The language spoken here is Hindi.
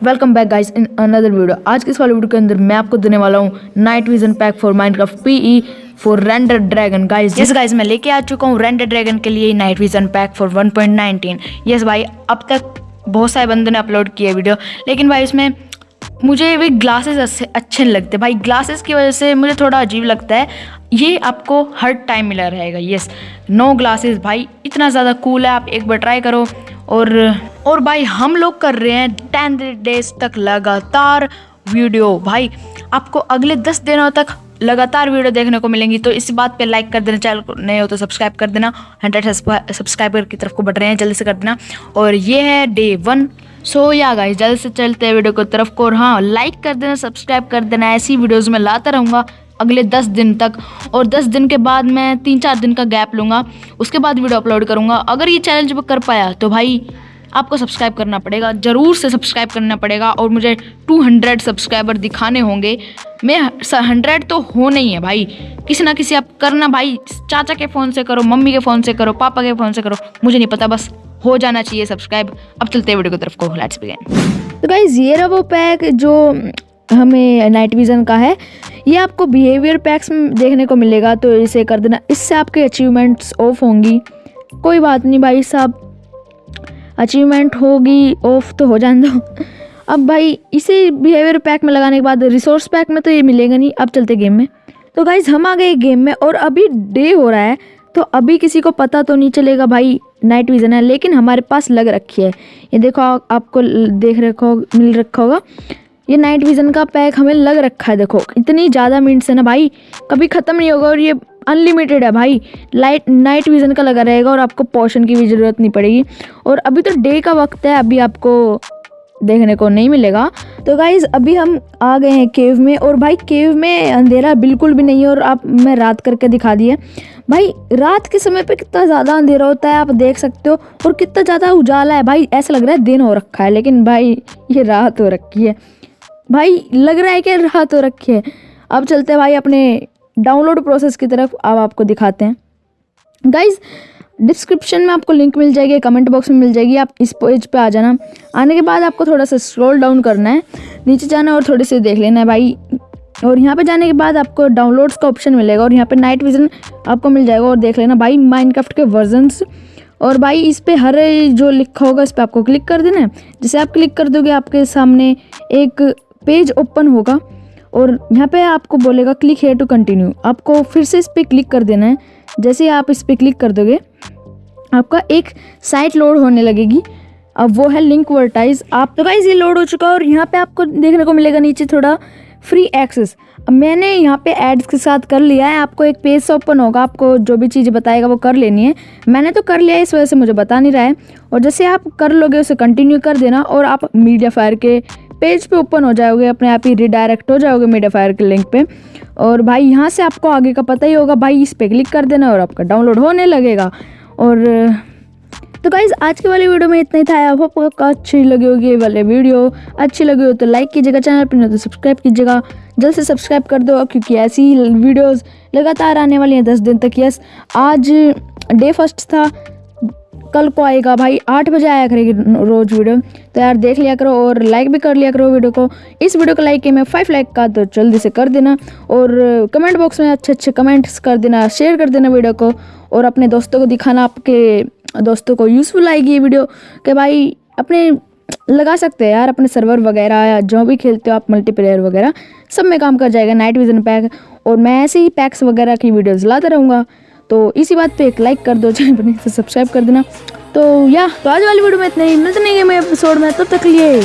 Welcome back guys in another video आज के इस वाले वीडियो के अंदर मैं आपको देने वाला हूँ night vision pack for Minecraft PE for render dragon guys yes guys मैं लेके आ चुका हूँ रेंडर ड्रैगन के लिए night vision pack for 1.19 yes भाई अब तक बहुत सारे बंदों ने अपलोड किया वीडियो लेकिन भाई इसमें मुझे भी ग्लासेस अच्छे नहीं लगते। भाई ग्लासेस की वजह से मुझे थोड़ा अजीब लगता है। ये आपको हर टाइम मिला रहेगा यस नो ग्लासेस भाई इतना ज़्यादा कूल है आप एक बार ट्राई करो। और और भाई हम लोग कर रहे हैं टेन डेज़ तक लगातार वीडियो भाई, आपको अगले दस दिनों तक लगातार वीडियो देखने को मिलेंगी तो इस बात पे लाइक कर देना। चैनल को नए हो तो सब्सक्राइब कर देना। हंड्रेड सब्सक्राइबर की तरफ़ को बढ़ रहे हैं, जल्दी से कर देना। और ये है डे वन सो या गाइस जल्द से चलते हैं वीडियो को तरफ़ को। और हाँ लाइक कर देना सब्सक्राइब कर देना। ऐसी वीडियोज़ में लाता रहूँगा। अगले दस दिन तक। और दस दिन के बाद मैं तीन चार दिन का गैप लूँगा, उसके बाद वीडियो अपलोड करूँगा। अगर ये चैलेंज कर पाया तो भाई, आपको सब्सक्राइब करना पड़ेगा, ज़रूर से सब्सक्राइब करना पड़ेगा और मुझे 200 सब्सक्राइबर दिखाने होंगे। मैं हंड्रेड तो हो नहीं है भाई। किसी ना किसी आप करना भाई, चाचा के फ़ोन से करो, मम्मी के फ़ोन से करो, पापा के फ़ोन से करो, मुझे नहीं पता, बस हो जाना चाहिए सब्सक्राइब अब चलते वीडियो की तरफ़ को लेट्स बिगिन तो गाइज़ ये रहा वो पैक जो हमें नाइट विज़न का है। ये आपको बिहेवियर पैक्स में देखने को मिलेगा तो इसे कर देना। इससे आपके अचीवमेंट्स ऑफ़ होंगी। कोई बात नहीं भाई साहब। अचीवमेंट होगी ऑफ़ तो हो जाने दो। अब भाई, इसे बिहेवियर पैक में लगाने के बाद रिसोर्स पैक में तो ये मिलेगा नहीं। अब चलते गेम में। तो गाइज़ हम आ गए गेम में और अभी डे हो रहा है तो अभी किसी को पता तो नहीं चलेगा भाई नाइट विज़न है। लेकिन हमारे पास लग रखी है। ये देखो आपको देख रखो, मिल रखा होगा। ये नाइट विज़न का पैक हमें लग रखा है, देखो। इतनी ज़्यादा मिनट्स है ना भाई। कभी ख़त्म नहीं होगा और ये अनलिमिटेड है भाई। लाइट नाइट विज़न का लगा रहेगा और आपको पोशन की भी ज़रूरत नहीं पड़ेगी। और अभी तो डे का वक्त है, अभी आपको देखने को नहीं मिलेगा। तो गाइज़ अभी हम आ गए हैं केव में और भाई केव में अंधेरा बिल्कुल भी नहीं है और आप, मैं रात करके दिखा दिए भाई, रात के समय पे कितना ज़्यादा अंधेरा होता है, आप देख सकते हो। और कितना ज़्यादा उजाला है भाई, ऐसा लग रहा है दिन हो रखा है, लेकिन भाई, ये रात हो रखी है। भाई, लग रहा है कि रात हो रखी है। अब चलते हैं भाई अपने डाउनलोड प्रोसेस की तरफ़। अब आपको दिखाते हैं। गाइज़ डिस्क्रिप्शन में आपको लिंक मिल जाएगी कमेंट बॉक्स में मिल जाएगी। आप इस पेज पे आ जाना। आने के बाद आपको थोड़ा सा स्क्रॉल डाउन करना है। नीचे जाना और थोड़े से देख लेना है भाई। और यहाँ पे जाने के बाद आपको डाउनलोड्स का ऑप्शन मिलेगा और यहाँ पे नाइट विजन आपको मिल जाएगा और देख लेना भाई माइनक्राफ्ट के वर्जनस और भाई इस पर हर जो लिखा होगा इस पर आपको क्लिक कर देना है। जैसे आप क्लिक कर दोगे, आपके सामने एक पेज ओपन होगा और यहाँ पे आपको बोलेगा क्लिक हेयर टू कंटिन्यू आपको फिर से इस पर क्लिक कर देना है। जैसे ही आप इस पर क्लिक कर दोगे, आपका एक साइट लोड होने लगेगी। अब वो है लिंक वर्टाइज आप तो गाइज़ ये लोड हो चुका है और यहाँ पे आपको देखने को मिलेगा नीचे थोड़ा फ्री एक्सेस अब मैंने यहाँ पे एड्स के साथ कर लिया है। आपको एक पेज ओपन होगा। आपको जो भी चीज़ें बताएगा वो कर लेनी है। मैंने तो कर लिया है, इस वजह से मुझे बता नहीं रहा है। और जैसे आप कर लोगे, उसे कंटिन्यू कर देना और आप मीडिया फायर के पेज पे ओपन हो जाओगे, अपने आप ही रिडायरेक्ट हो जाओगे मीडिया फायर के लिंक पे। और भाई, यहाँ से आपको आगे का पता ही होगा, भाई, इस पर क्लिक कर देना और आपका डाउनलोड होने लगेगा। और तो गाइज़ आज के वाले वीडियो में इतना ही था। आई होप आपको अच्छी लगी होगी ये वाले वीडियो अच्छी लगी हो तो लाइक कीजिएगा चैनल पर नहीं तो सब्सक्राइब कीजिएगा। जल्द से सब्सक्राइब कर दो, क्योंकि ऐसी वीडियोज़ लगातार आने वाली हैं, दस दिन तक। यस आज डे फ़र्स्ट था। कल को आएगा भाई, आठ बजे आया करेगी रोज वीडियो। तो यार देख लिया करो और लाइक भी कर लिया करो वीडियो को। इस वीडियो को लाइक किया मैं फाइव लाइक का तो जल्दी से कर देना और कमेंट बॉक्स में अच्छे अच्छे कमेंट्स कर देना शेयर कर देना वीडियो को और अपने दोस्तों को दिखाना, आपके दोस्तों को यूज़फुल आएगी ये वीडियो कि भाई अपने लगा सकते हैं यार अपने सर्वर वगैरह या जो भी खेलते हो आप मल्टीप्लेयर वगैरह, सब में काम कर जाएगा नाइट विजन पैक और मैं ऐसे ही पैक्स वगैरह की वीडियोज़ लाता रहूँगा। तो इसी बात पे एक लाइक कर दो, चैनल तो सब्सक्राइब कर देना। तो या तो आज वाली वीडियो में इतना ही। मिलते नहीं गए एपिसोड में, तब तक लिए।